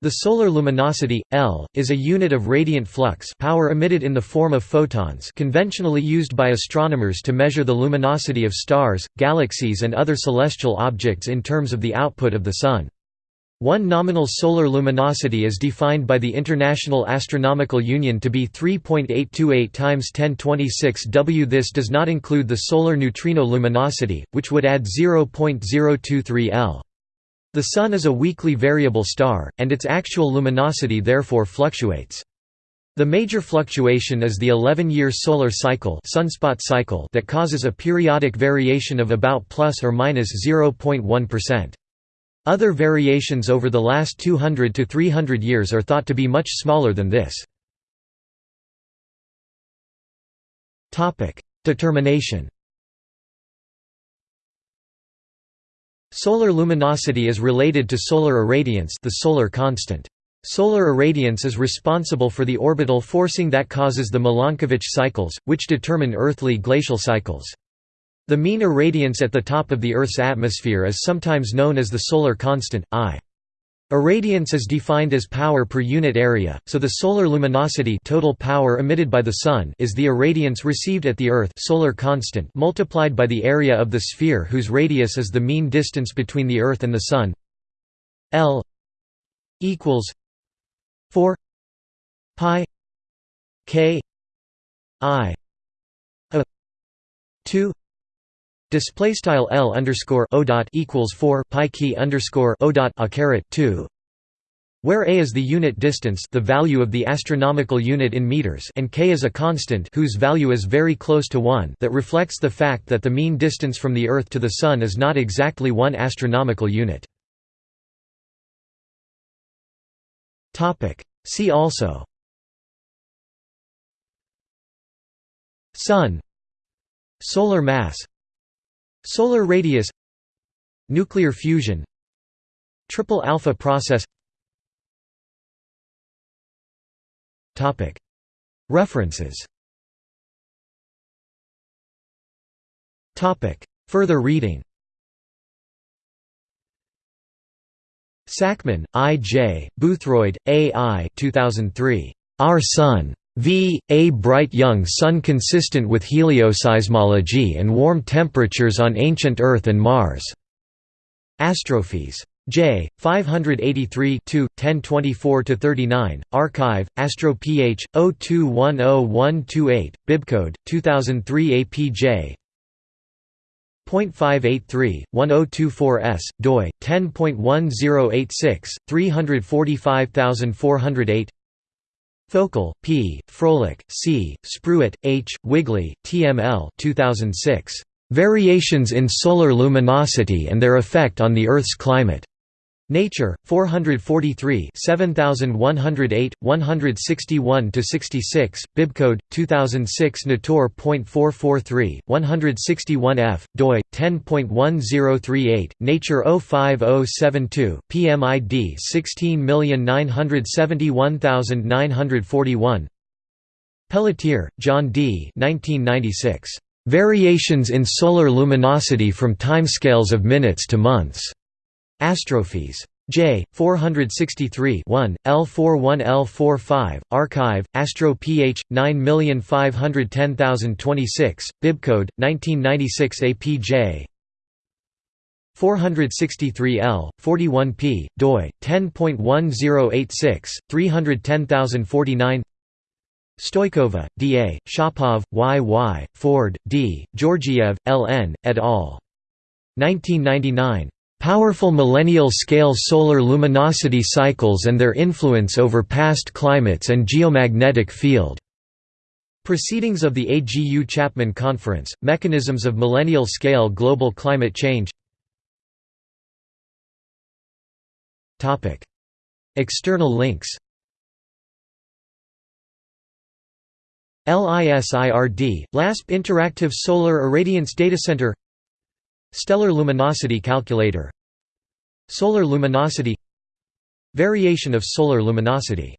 The solar luminosity, L, is a unit of radiant flux power emitted in the form of photons conventionally used by astronomers to measure the luminosity of stars, galaxies and other celestial objects in terms of the output of the Sun. One nominal solar luminosity is defined by the International Astronomical Union to be 3.828 times 1026 W. This does not include the solar neutrino luminosity, which would add 0.023 L. The Sun is a weakly variable star, and its actual luminosity therefore fluctuates. The major fluctuation is the 11-year solar cycle, sunspot cycle that causes a periodic variation of about plus or minus 0.1. Other variations over the last 200 to 300 years are thought to be much smaller than this. Determination Solar luminosity is related to solar irradiance the solar constant. Solar irradiance is responsible for the orbital forcing that causes the Milankovitch cycles, which determine earthly glacial cycles. The mean irradiance at the top of the Earth's atmosphere is sometimes known as the solar constant, I. Irradiance is defined as power per unit area, so the solar luminosity total power emitted by the Sun is the irradiance received at the Earth solar constant multiplied by the area of the sphere whose radius is the mean distance between the Earth and the Sun. L equals 4 pi k i a 2 Display style L underscore O dot equals four pi key underscore O dot a caret two where a is the unit distance the value of the astronomical unit in meters and k is a constant whose value is very close to 1 that reflects the fact that the mean distance from the Earth to the Sun is not exactly one astronomical unit. See also. Sun. Solar mass Solar radius Nuclear fusion Triple alpha process References Topic Further reading Sackmann, I. J., Boothroyd, A. I. 2003. Our Sun. V. A bright young sun consistent with helioseismology and warm temperatures on ancient Earth and Mars. Astrophysics. J. 583 1024–39, Archive, Astro Ph. 02101128, Bibcode, 2003 APJ .583, 1024s, doi, 10.1086, 345408 Foukal, P., Fröhlich, C., Spruit, H., Wigley, TML 2006. "'Variations in Solar Luminosity and Their Effect on the Earth's Climate' Nature, 443 7108, 161–66, Bibcode, 2006 Natur.443, 161f, doi, 10.1038, Nature 05072, PMID 16971941 Pelletier, John D. 1996. Variations in Solar Luminosity from Timescales of Minutes to Months. Astrophysics. J. 463 1, L41 L45, Archive, Astro Ph. 9510026, Bibcode, 1996 APJ 463 L, 41 p, doi, 10.1086, 310049 Stoykova, D. A., Shapov, Y. Y., Ford, D., Georgiev, L. N., et al. 1999. Powerful millennial-scale solar luminosity cycles and their influence over past climates and geomagnetic field. Proceedings of the AGU Chapman Conference, Mechanisms of Millennial-Scale Global Climate Change External links LISIRD, LASP Interactive Solar Irradiance Data Center Stellar luminosity calculator Solar luminosity Variation of solar luminosity